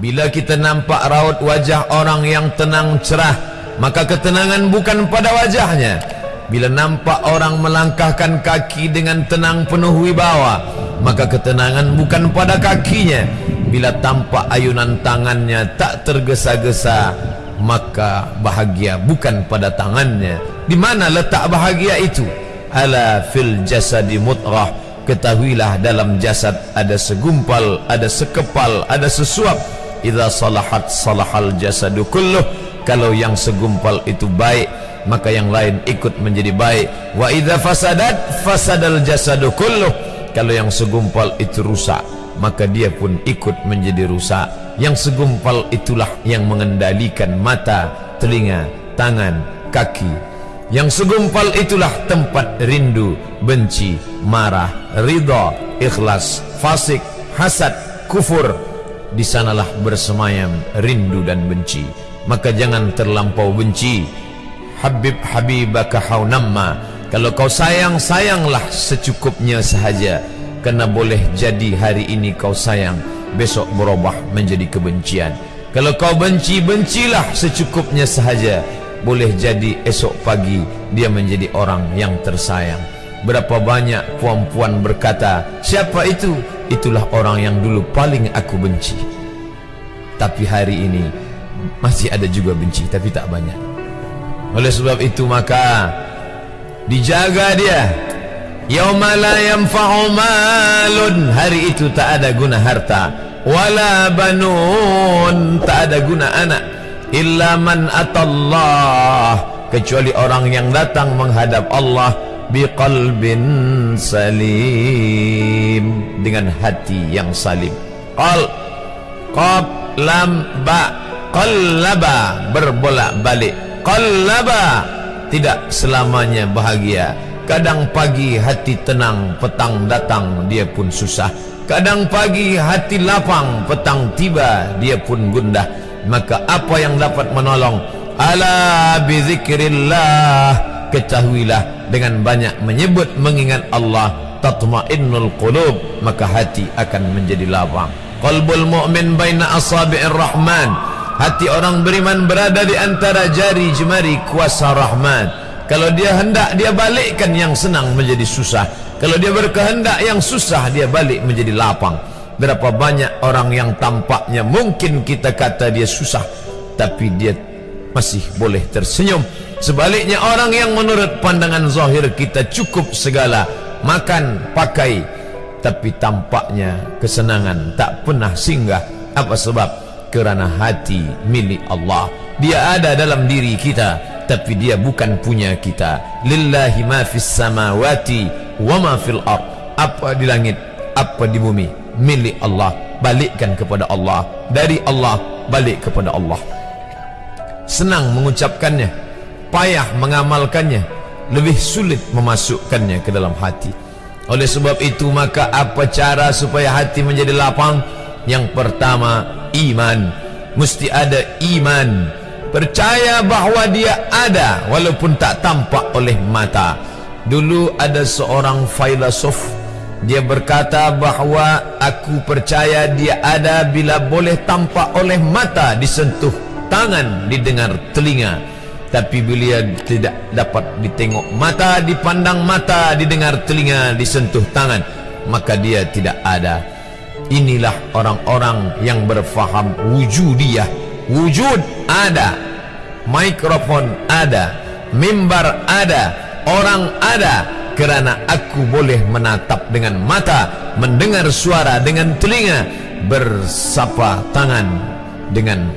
Bila kita nampak raut wajah orang yang tenang cerah Maka ketenangan bukan pada wajahnya. Bila nampak orang melangkahkan kaki dengan tenang penuh wibawa Maka ketenangan bukan pada kakinya. Bila tampak ayunan tangannya tak tergesa-gesa Maka bahagia bukan pada tangannya. Di mana letak bahagia itu? Ala fil jasadi mutrah. Ketahuilah dalam jasad ada segumpal, ada sekepal, ada sesuap idza salahat salahal jasadu kulluh. Kalau yang segumpal itu baik maka yang lain ikut menjadi baik. Wa idza fasadat fasadal jasadu kulluh. Kalau yang segumpal itu rusak maka dia pun ikut menjadi rusak. Yang segumpal itulah yang mengendalikan mata telinga tangan kaki. Yang segumpal itulah tempat rindu benci marah ridha ikhlas fasik hasad kufur di sanalah bersemayam rindu dan benci. Maka jangan terlampau benci. Habib habibaka haunamma kalau kau sayang sayanglah secukupnya sahaja. Kerana boleh jadi hari ini kau sayang besok berubah menjadi kebencian. Kalau kau benci bencilah secukupnya sahaja. Boleh jadi esok pagi dia menjadi orang yang tersayang. Berapa banyak puan-puan berkata siapa itu itulah orang yang dulu paling aku benci. Tapi hari ini masih ada juga benci tapi tak banyak. Oleh sebab itu maka dijaga dia. Yauma la yanfa'u malun. Hari itu tak ada guna harta wala banun. Tak ada guna anak illa man atallah. Kecuali orang yang datang menghadap Allah biqalbin salim. Dengan hati yang salim. Qal. Qab lam ba. Qallaba. Berbolak-balik. Qallaba. Tidak selamanya bahagia. Kadang pagi hati tenang petang datang dia pun susah. Kadang pagi hati lapang petang tiba dia pun gundah. Maka apa yang dapat menolong? Ala bizikrillah ketahuilah dengan banyak menyebut mengingat Allah tatmainnul qulub maka hati akan menjadi lapang. Qalbul mu'min baina asabi'ir rahman hati orang beriman berada di antara jari jemari kuasa rahman. Kalau dia hendak dia balikkan yang senang menjadi susah. Kalau dia berkehendak yang susah dia balik menjadi lapang. Berapa banyak orang yang tampaknya mungkin kita kata dia susah tapi dia masih boleh tersenyum. Sebaliknya orang yang menurut pandangan zahir kita cukup segala makan, pakai. Tapi tampaknya kesenangan tak pernah singgah. Apa sebab? Kerana hati milik Allah. Dia ada dalam diri kita tapi dia bukan punya kita. Lillahi ma fis samawati wa ma fil ard. Apa di langit apa di bumi milik Allah. Balikkan kepada Allah. Dari Allah balik kepada Allah senang mengucapkannya payah mengamalkannya lebih sulit memasukkannya ke dalam hati. Oleh sebab itu maka apa cara supaya hati menjadi lapang? Yang pertama iman. Mesti ada iman. Percaya bahawa dia ada walaupun tak tampak oleh mata. Dulu ada seorang filosof dia berkata bahawa aku percaya dia ada bila boleh tampak oleh mata disentuh tangan didengar telinga tapi bila tidak dapat ditengok mata, dipandang mata, didengar telinga, disentuh tangan, maka dia tidak ada. Inilah orang-orang yang berfaham wujudiyah. Wujud ada. Mikrofon ada. Mimbar ada. Orang ada. Kerana aku boleh menatap dengan mata, mendengar suara dengan telinga, bersapa tangan dengan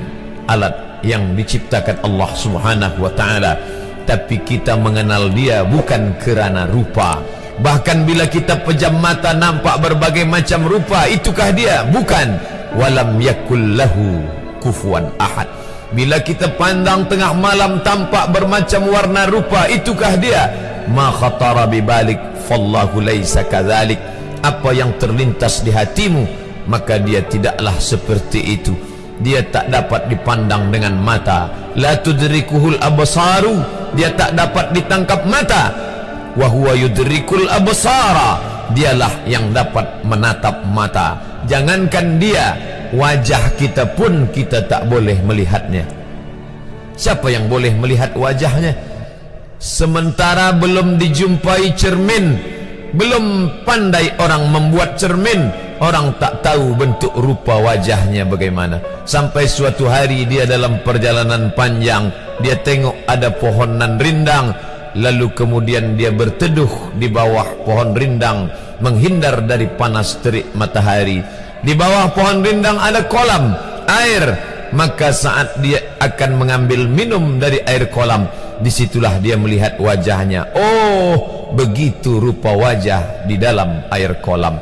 alat yang diciptakan Allah Subhanahu wa taala. Tapi kita mengenal dia bukan kerana rupa. Bahkan bila kita pejam mata nampak berbagai macam rupa itukah dia? Bukan. Walam yakul lahu kufuwan ahad. Bila kita pandang tengah malam tampak bermacam warna rupa itukah dia? Ma khatara bibalik fallahu laisa kadzalik. Apa yang terlintas di hatimu maka dia tidaklah seperti itu dia tak dapat dipandang dengan mata. La tudrikuhul absaru. Dia tak dapat ditangkap mata. Wa huwa yudrikul absara. Dialah yang dapat menatap mata. Jangankan dia wajah kita pun kita tak boleh melihatnya. Siapa yang boleh melihat wajahnya? Sementara belum dijumpai cermin belum pandai orang membuat cermin orang tak tahu bentuk rupa wajahnya bagaimana. Sampai suatu hari dia dalam perjalanan panjang dia tengok ada pohonan rindang. Lalu kemudian dia berteduh di bawah pohon rindang menghindar dari panas terik matahari. Di bawah pohon rindang ada kolam air. Maka saat dia akan mengambil minum dari air kolam disitulah dia melihat wajahnya. Oh begitu rupa wajah di dalam air kolam